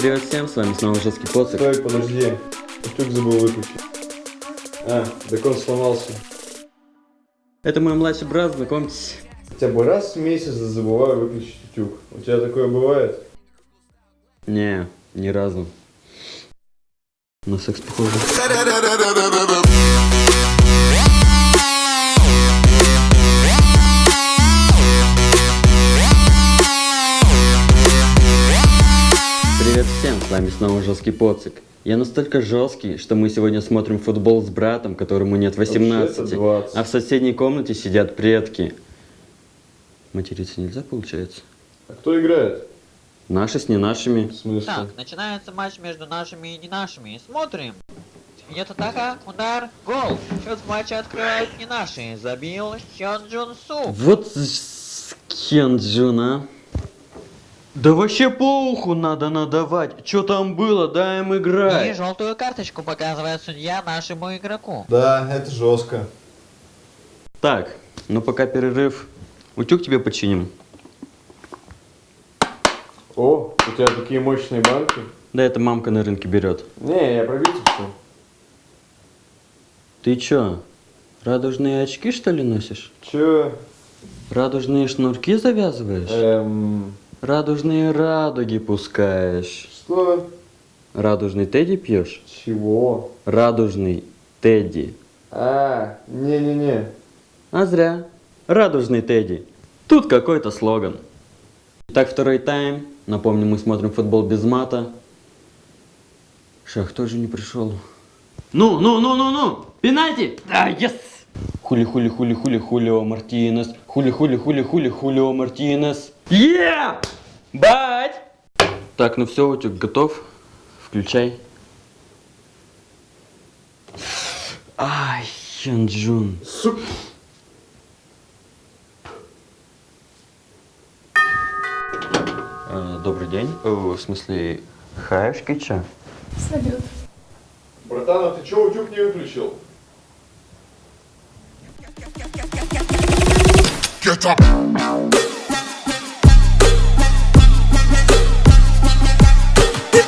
Привет всем, с вами снова Жесткий Поцик. Стой, подожди. Утюг забыл выключить. А, так он сломался. Это мой младший брат, знакомьтесь. Хотя бы раз в месяц забываю выключить утюг. У тебя такое бывает? Не, ни разу. На секс похоже. Всем, с вами снова Жесткий Поцик. Я настолько жесткий, что мы сегодня смотрим футбол с братом, которому нет 18, Вообще-то 20. а в соседней комнате сидят предки. Материться нельзя, получается? А кто играет? Наши с не нашими. В смысле? Так, начинается матч между нашими и не нашими. Смотрим. Идет атака, удар, гол. Счет в матче открывают не наши. Забил Хён Джун Су. Вот с- Кенджун, а. Да вообще по уху надо надавать. Что там было, дай им И играть. желтую карточку показывает судья нашему игроку. Да, это жестко. Так, ну пока перерыв. Утюг тебе починим. О, у тебя такие мощные банки. Да это мамка на рынке берет. Не, я пробитель что? Ты чё, радужные очки что ли носишь? Че? Радужные шнурки завязываешь? Эм... Радужные радуги пускаешь? Что? Радужный Тедди пьешь? Чего? Радужный Тедди. А, не-не-не. А зря. Радужный Тедди. Тут какой-то слоган. Итак, второй тайм. Напомню, мы смотрим футбол без мата. Шах тоже не пришел. Ну, ну, ну, ну, ну! Пенальти! Да, yes! Хули, хули, хули, хули, хулио Мартинес. Хули, хули, хули, хули, хулио Мартинес. Е! Бать! Так, ну все, утюг готов. Включай. Ай, Хёнджун. Сука. Э, Добрый день. В смысле, хаешки ча? Салют. Братан, а ты че утюг не выключил? Get up.